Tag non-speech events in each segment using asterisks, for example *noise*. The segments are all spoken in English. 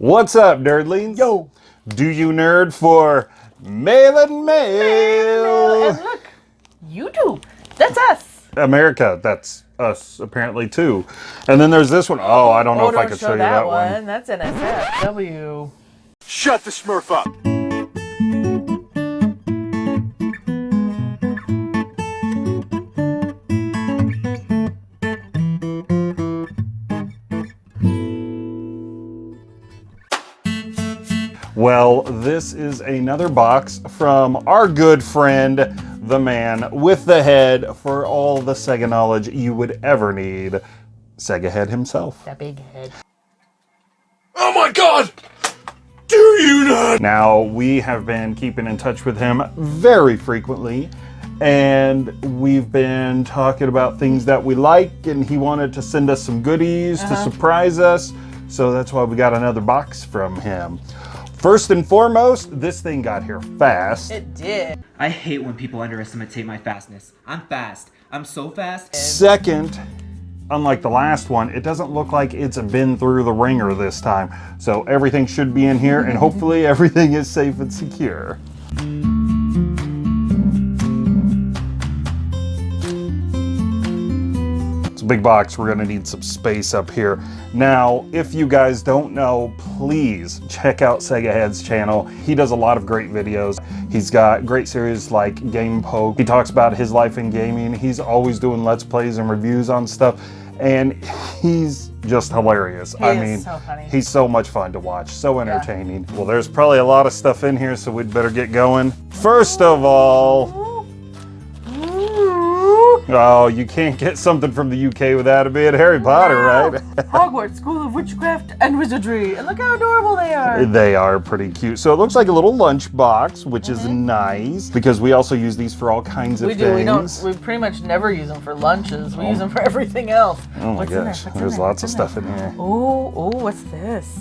What's up, nerdlings? Yo. Do you nerd for Mail and Mail? And look, YouTube. That's us. America, that's us apparently too. And then there's this one. Oh, I don't know oh, if I don't could show show you that, that one. one. That's NSFW. Shut the smurf up. Well, this is another box from our good friend, the man with the head for all the Sega knowledge you would ever need, Sega Head himself. That big head. Oh my god! Do you not? Now, we have been keeping in touch with him very frequently, and we've been talking about things that we like, and he wanted to send us some goodies to uh-huh. surprise us, so that's why we got another box from him. First and foremost, this thing got here fast. It did. I hate when people underestimate my fastness. I'm fast. I'm so fast. Second, unlike the last one, it doesn't look like it's been through the ringer this time. So everything should be in here and hopefully everything is safe and secure. Big box, we're gonna need some space up here. Now, if you guys don't know, please check out Sega Head's channel. He does a lot of great videos. He's got great series like Game Poke. He talks about his life in gaming. He's always doing Let's Plays and reviews on stuff. And he's just hilarious. I is mean, so funny. he's so much fun to watch, so entertaining. Well, there's probably a lot of stuff in here, so we'd better get going. First of all, oh, you can't get something from the UK without it being Harry Potter, right? *laughs* Hogwarts School of Witchcraft and Wizardry. And look how adorable they are. They are pretty cute. So it looks like a little lunch box, which is nice because we also use these for all kinds of Mm-hmm. We do. We don't. We pretty much never use them for lunches. We use them for everything else. oh my What's gosh, there's there? lots of stuff in here. Oh, oh, what's this?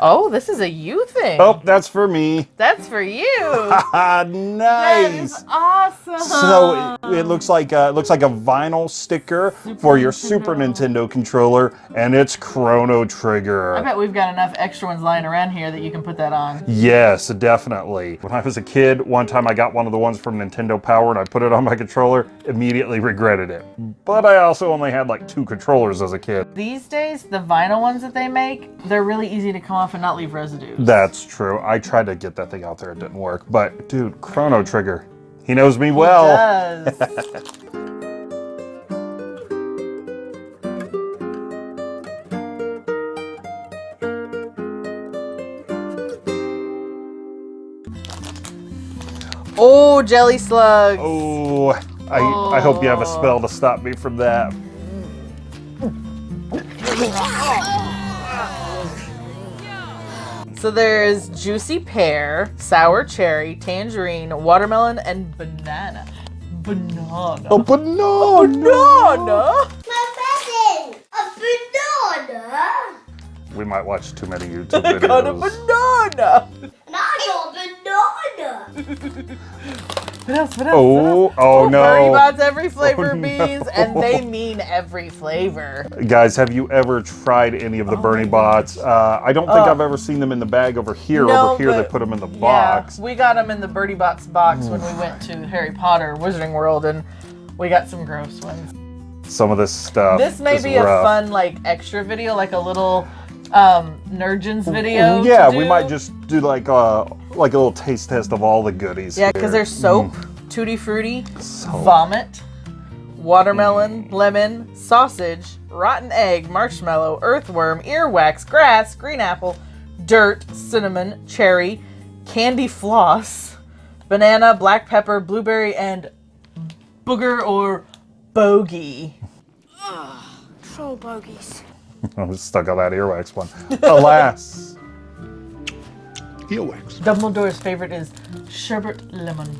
Oh, this is a you thing. Oh, that's for me. That's for you. *laughs* Nice. is awesome. So it, it looks like a, it looks like a vinyl sticker for your Super Nintendo controller, and it's Chrono Trigger. I bet we've got enough extra ones lying around here that you can put that on. Yes, definitely. When I was a kid, one time I got one of the ones from Nintendo Power and I put it on my controller, immediately regretted it. But I also only had like two controllers as a kid. These days, the vinyl ones that they make, they're really easy to come off and not leave residue. That's true. I tried to get that thing out there, it didn't work. But dude, Chrono Trigger, he knows me well. *laughs* Oh, jelly slugs. Oh, I, I hope you have a spell to stop me from that. So there's juicy pear, sour cherry, tangerine, watermelon, and banana. Banana. A banana! banana. My present! A banana! We might watch too many YouTube videos. *laughs* I got a videos. banana. And I got a banana! *laughs* What else? What else? Oh, what else? oh Bertie no. Bott's every flavor Oh, beans, no. and they mean every flavor. Guys, have you ever tried any of the Bertie Botts? Uh, I don't think Oh. I've ever seen them in the bag over here. No, over here, they put them in the box. We got them in the Bertie Botts box when we *sighs* went to Harry Potter Wizarding World, and we got some gross ones. Some of this stuff. This may be a fun like extra video, like a little um Nurgens video. Yeah, we might just do like uh like a little taste test of all the goodies. Yeah, because there's soap, tutti frutti, Soap. vomit, watermelon, lemon, sausage, rotten egg, marshmallow, earthworm, earwax, grass, green apple, dirt, cinnamon, cherry, candy floss, banana, black pepper, blueberry, and booger or bogey. Troll bogies. *laughs* I was stuck on that earwax one. Alas. Earwax. Dumbledore's favorite is sherbet lemon.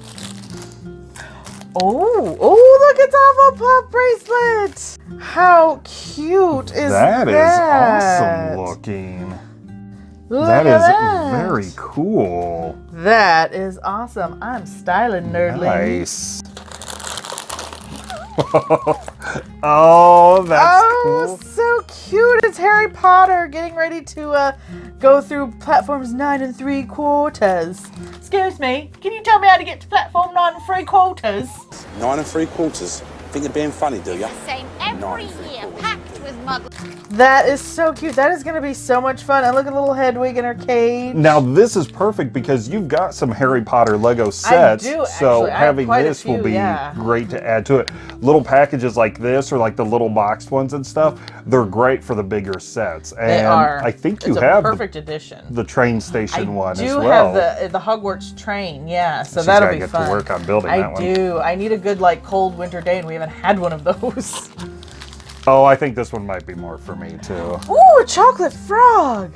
Oh, oh, look, it's Hufflepuff bracelet. How cute is that? That is awesome looking. Look That at is that. very cool. That is awesome. I'm styling nerdling. Nice. *laughs* Oh, that's oh, cool. so cute! It's Harry Potter getting ready to uh, go through platforms nine and three quarters. Excuse me, can you tell me how to get to platform nine and three quarters? Nine and three quarters. Think you're being funny, do ya? Same every year, packed with muggles. That is so cute. That is going to be so much fun. And look at little Hedwig in her cage. Now this is perfect because you've got some Harry Potter Lego sets. do, so. I having quite a this will be yeah. great to add to it. Little packages like this or like the little boxed ones and stuff, they're great for the bigger sets. And They are. I think you it's have a the, perfect addition. the train station I one do as well. I do have the the Hogwarts train, yeah. So She's that'll gotta be get fun. to work on building I that one. I do. I need a good like cold winter day, and we haven't had one of those. *laughs* Oh, I think this one might be more for me too. Ooh, a chocolate frog.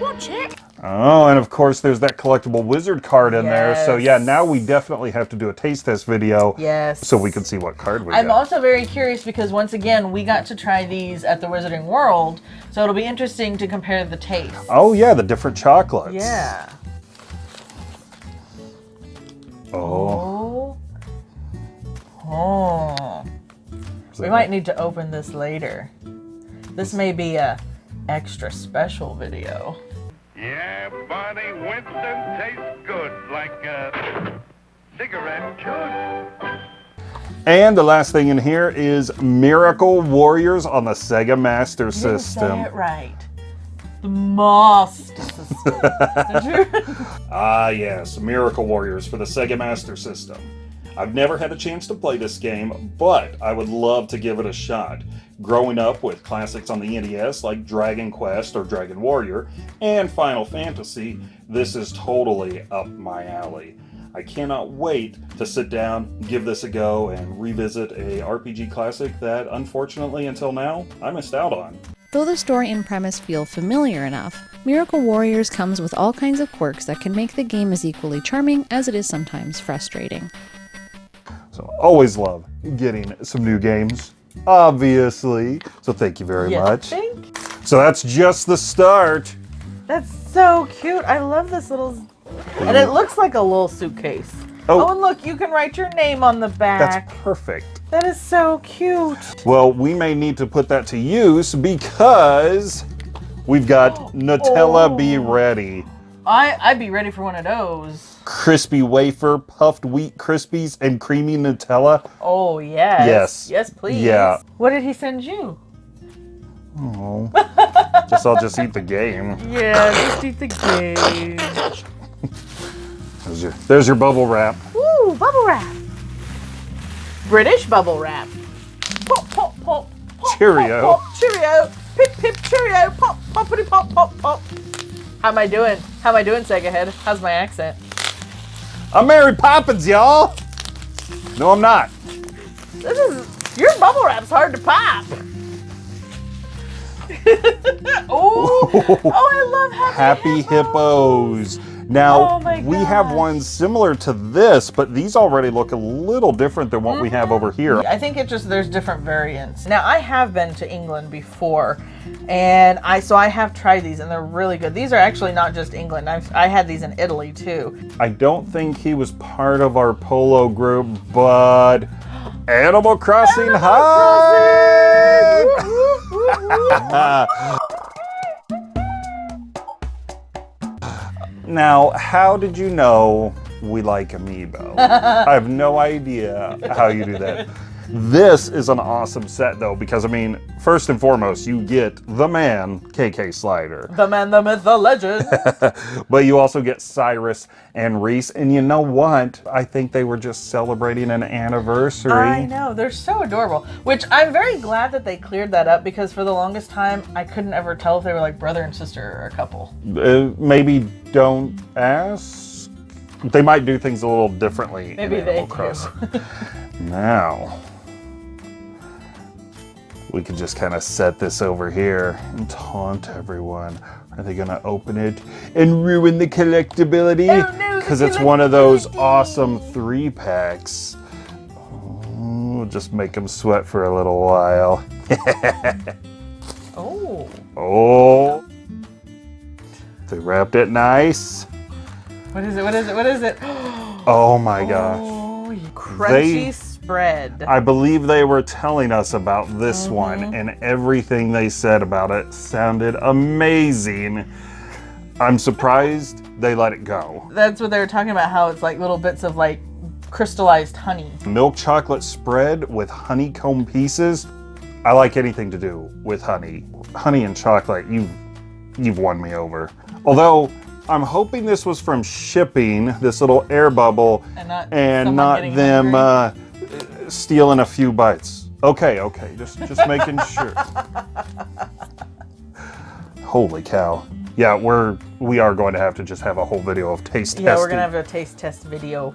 Watch it. Oh, and of course there's that collectible wizard card in there. So yeah, now we definitely have to do a taste test video. Yes. So we can see what card we I'm got. also very curious because once again we got to try these at the Wizarding World, so it'll be interesting to compare the taste. Oh yeah, the different chocolates. Yeah. Oh. Oh. Oh. We might need to open this later. This may be a extra special video. Yeah, Barney Winston tastes good like a cigarette should. And the last thing in here is Miracle Warriors on the Sega Master You System. Say it right. The Master System. *laughs* Ah, yes, Miracle Warriors for the Sega Master System. I've never had a chance to play this game, but I would love to give it a shot. Growing up with classics on the NES like Dragon Quest or Dragon Warrior and Final Fantasy, this is totally up my alley. I cannot wait to sit down, give this a go, and revisit a RPG classic that, unfortunately, until now, I missed out on. Though the story and premise feel familiar enough, Miracle Warriors comes with all kinds of quirks that can make the game as equally charming as it is sometimes frustrating. Always love getting some new games, obviously. So thank you very You much. think? So that's just the start. That's so cute. I love this little. And it looks like a little suitcase. Oh. Oh, and look, you can write your name on the back. That's perfect. That is so cute. Well, we may need to put that to use because we've got oh. Nutella Be Oh. Ready. I I'd be ready for one of those. Crispy wafer, puffed wheat crispies, and creamy Nutella. Oh yes. Yes. Yes, please. Yeah. What did he send you? Oh. Guess I'll just eat the game. Yeah, just eat the game. There's your, there's your bubble wrap. Ooh, bubble wrap. British bubble wrap. Pop, pop, pop. pop, Cheerio. Pop, pop, cheerio. Pip, pip, cheerio. Pop, poppity, pop, pop, pop. How am I doing? How am I doing, Sega Head? How's my accent? I'm Mary Poppins, y'all. No, I'm not. This is your bubble wrap's hard to pop. *laughs* oh, *laughs* oh, I love happy, Happy Hippos. Now, Oh we have ones similar to this, but these already look a little different than what we have over mm-hmm. here. I think it just there's different variants. Now I have been to England before, and I so I have tried these and they're really good. These are actually not just England. I've I had these in Italy too. I don't think he was part of our polo group, but Animal Crossing High! *laughs* now, how did you know we like Amiibo? *laughs* I have no idea how you do that. This is an awesome set though, because I mean, first and foremost, you get the man, KK Slider. The man, the myth, the legend. *laughs* But you also get Cyrus and Reese. And you know what? I think they were just celebrating an anniversary. I know they're so adorable. Which I'm very glad that they cleared that up because for the longest time I couldn't ever tell if they were like brother and sister or a couple. Uh, maybe don't ask. They might do things a little differently Maybe in they Animal do. Crossing. *laughs* now, we could just kind of set this over here and taunt everyone. Are they going to open it and ruin the collectability? Oh, no, Because it's one of those awesome three packs. Oh, just make them sweat for a little while. Oh. *laughs* Oh. They wrapped it nice. What is it? What is it? What is it? *gasps* Oh my gosh. Oh you crunchy spread. I believe they were telling us about this Mm-hmm. one, and everything they said about it sounded amazing. I'm surprised they let it go. That's what they were talking about. How it's like little bits of like crystallized honey. Milk chocolate spread with honeycomb pieces. I like anything to do with honey. Honey and chocolate, you you've won me over. Although I'm hoping this was from shipping, this little air bubble, And not and not them uh, stealing a few bites. Okay, okay, just just making *laughs* sure. Holy cow! Yeah, we're we are going to have to just have a whole video of taste Yeah, testing. we're gonna have a taste test video.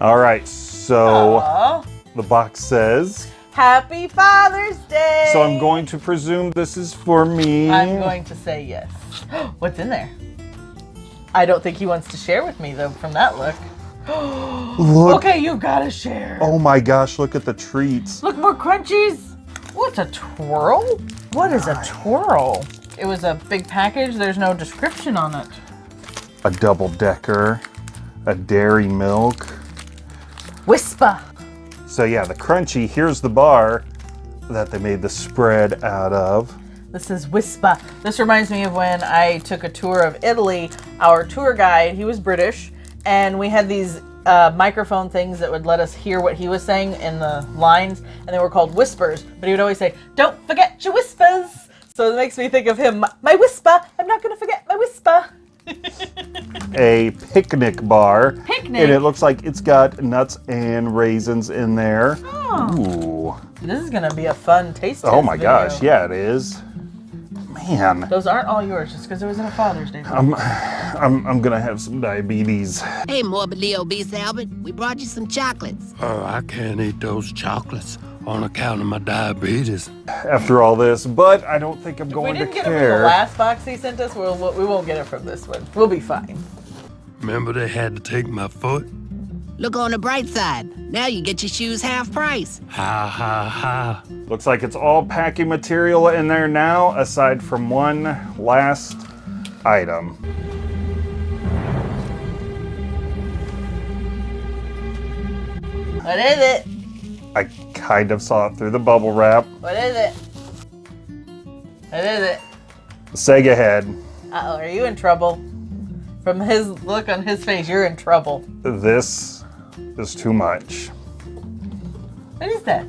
All right, so Aw. the box says. Happy Father's Day! So I'm going to presume this is for me. I'm going to say yes. *gasps* What's in there? I don't think he wants to share with me though. From that look. Look. Okay, you've gotta share. Oh my gosh, look at the treats. Look, more crunchies. What's a twirl? What is a twirl? It was a big package. There's no description on it. A double decker, a dairy milk. Wispa. So yeah, the crunchy, here's the bar that they made the spread out of. This is Wispa. This reminds me of when I took a tour of Italy. Our tour guide, he was British, and we had these uh, microphone things that would let us hear what he was saying in the lines, and they were called whispers. But he would always say, "Don't forget your whispers." So it makes me think of him. My whisper. I'm not gonna forget my whisper. *laughs* A picnic bar. Picnic? And it looks like it's got nuts and raisins in there. Oh. Ooh. This is gonna be a fun taste. Oh my video. gosh, yeah it is. Man, Those aren't all yours, just because it was in a Father's Day. I'm, I'm, I'm gonna have some diabetes. Hey, morbidly obese Albert, we brought you some chocolates. Oh, I can't eat those chocolates on account of my diabetes. after all this, but I don't think I'm we going to care. We didn't get it from the care. last box he sent us. We'll, we won't get it from this one. We'll be fine. Remember they had to take my foot? Look on the bright side. Now you get your shoes half price. Ha ha ha. Looks like it's all packing material in there now, aside from one last item. What is it? I kind of saw it through the bubble wrap. What is it? What is it? Sega head. Uh oh, are you in trouble? From his look on his face, you're in trouble. This is too much. What is that?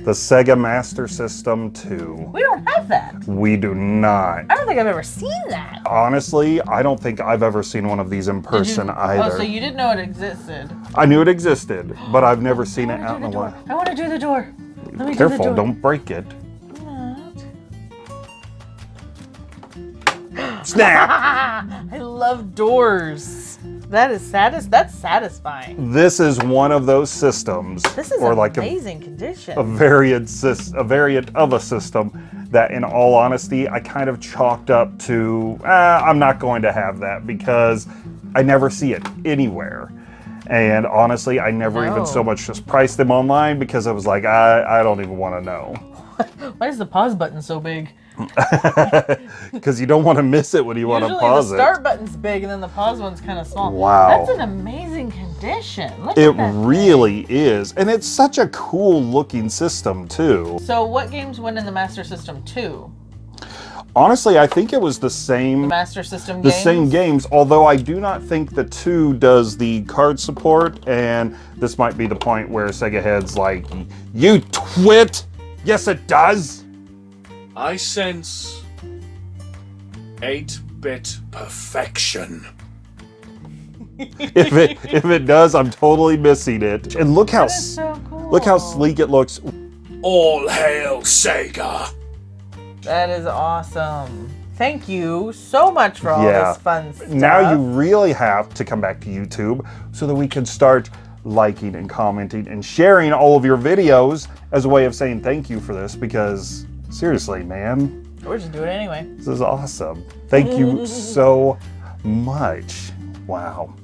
The Sega Master System 2. We don't have that. We do not. I don't think I've ever seen that. Honestly, I don't think I've ever seen one of these in person either. Oh, so you didn't know it existed. I knew it existed, but I've never seen it out in the do wild. I want to do the door. Let me do Careful, the door. don't break it. Snap! *laughs* I love doors. That is satis. That's satisfying. this is one of those systems, This is or like a, amazing condition. a variant a variant of a system that, in all honesty, I kind of chalked up to. Ah, I'm not going to have that because I never see it anywhere. And honestly, I never even so much just priced them online because I was like, I, I don't even want to know. *laughs* Why is the pause button so big? *laughs* Because you don't want to miss it when you want to pause the it. start button's big and then the pause one's kind of small. Wow. That's an amazing condition. Look It at that. really is. And it's such a cool looking system, too. So what games went in the Master System 2? Honestly, I think it was the same Master System the games? same games, although I do not think the 2 does the card support and this might be the point where Sega Head's like, "You twit." Yes, it does. I sense 8 bit perfection. if it if it does, I'm totally missing it. And look how so cool. look how sleek it looks. All hail Sega! That is awesome. Thank you so much for all Yeah. this fun stuff. Now you really have to come back to YouTube so that we can start liking and commenting and sharing all of your videos as a way of saying thank you for this because seriously, man, We're just doing it anyway. this is awesome. Thank you *laughs* so much. Wow.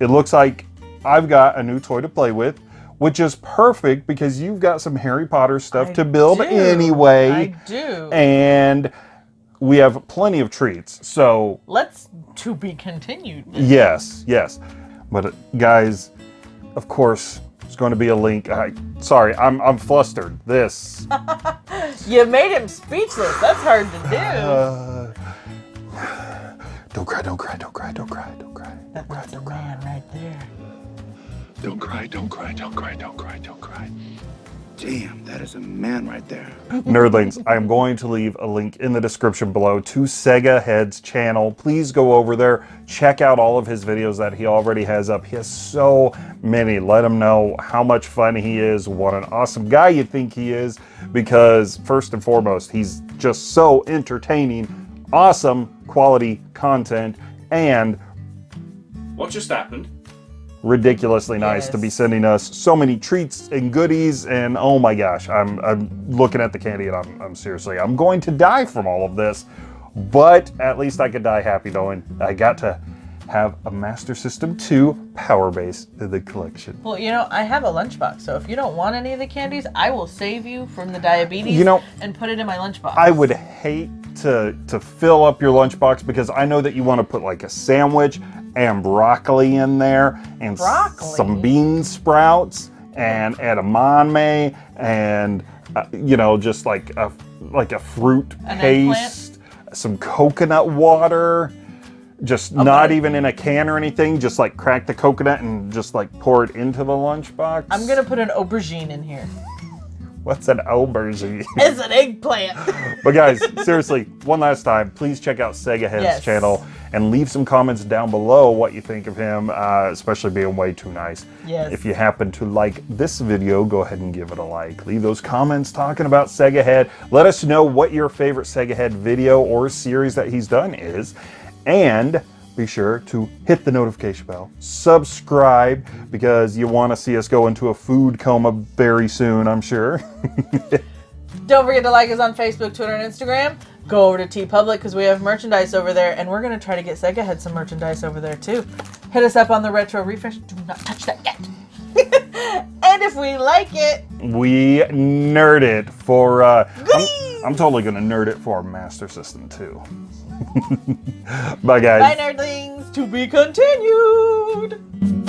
It looks like I've got a new toy to play with, which is perfect because you've got some Harry Potter stuff I to build do. anyway. I do. And we have plenty of treats. So Let's to be continued. Yes, yes. But uh, guys, of course, There's going to be a link. I, sorry, I'm, I'm flustered. This. *laughs* You made him speechless. That's hard to do. Uh, *sighs* don't cry, don't cry, don't cry, don't cry, don't cry. That's a man right there. Don't cry, don't cry, don't cry, don't cry, don't cry. Damn, that is a man right there. Nerdlings, I'm going to leave a link in the description below to Sega Head's channel. Please go over there, check out all of his videos that he already has up. He has so many. Let him know how much fun he is, what an awesome guy you think he is, because first and foremost, he's just so entertaining, awesome quality content, and What just happened? Ridiculously nice to be sending us so many treats and goodies and oh my gosh I'm, I'm looking at the candy and I'm, I'm seriously I'm going to die from all of this but at least I could die happy knowing I got to have a Master System 2 power base in the collection Well, you know, I have a lunchbox, so if you don't want any of the candies, I will save you from the diabetes You know- and put it in my lunchbox. I would hate to to fill up your lunchbox because I know that you want to put like a sandwich and broccoli in there and Broccoli? some bean sprouts and edamame and uh, you know just like a like a fruit An paste, some coconut water. Just not even in a can or anything, just like crack the coconut and just like pour it into the lunchbox. I'm gonna put an aubergine in here. What's an aubergine? *laughs* It's an eggplant. *laughs* But guys, seriously, one last time, please check out Sega Head's Yes. channel and leave some comments down below what you think of him, uh, especially being way too nice. Yes. If you happen to like this video, go ahead and give it a like. Leave those comments talking about Sega Head. Let us know what your favorite Sega Head video or series that he's done is. And be sure to hit the notification bell, subscribe, because you want to see us go into a food coma very soon, I'm sure. *laughs* Don't forget to like us on Facebook, Twitter, and Instagram. Go over to TeePublic because we have merchandise over there, and we're gonna try to get Sega Head some merchandise over there too. Hit us up on the retro refresh. Do not touch that yet. *laughs* and if we like it, We nerd it for. Uh, I'm, I'm totally gonna nerd it for Master System too. Bye, guys. bye, nerdlings. To be continued.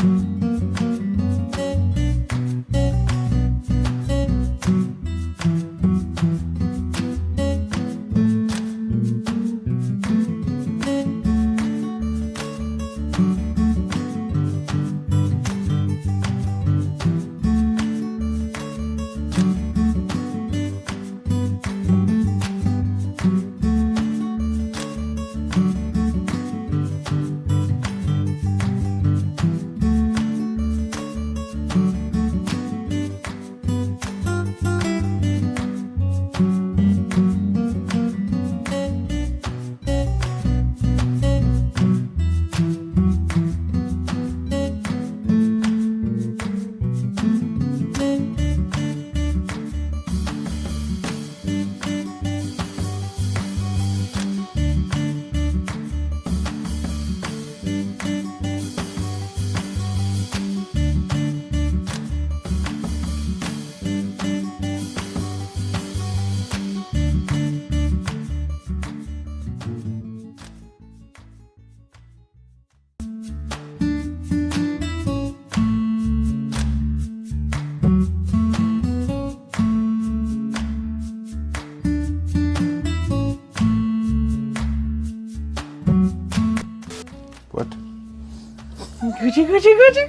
Gucci, Gucci, Gucci,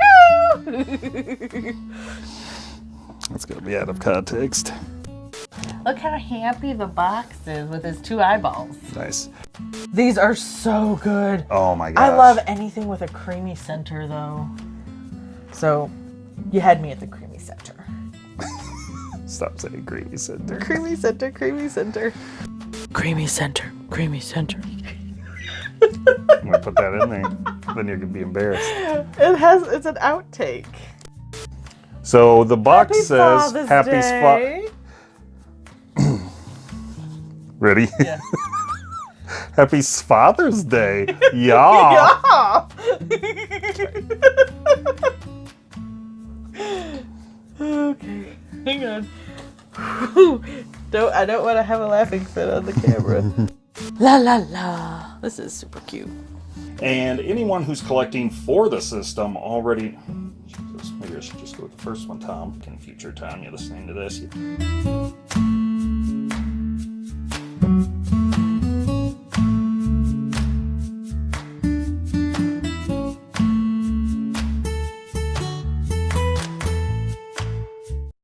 go! That's gonna be out of context. Look how happy the box is with his two eyeballs. Nice. These are so good. Oh my gosh. I love anything with a creamy center, though. So, you had me at the creamy center. *laughs* Stop saying creamy center. Creamy center, creamy center. Creamy center, creamy center. I'm gonna put that in there. Then you're gonna be embarrassed. It has, it's an outtake. So the box Happy says Father's "Happy Day. Sfa." *clears throat* Ready? Yeah. *laughs* Happy Father's Day. *laughs* Yeah. okay, hang on. *laughs* don't I don't want to have a laughing fit on the camera. la la la. This is super cute. And anyone who's collecting for the system already... Jesus, maybe I should just go with the first one, Tom. Can future time you're listening to this.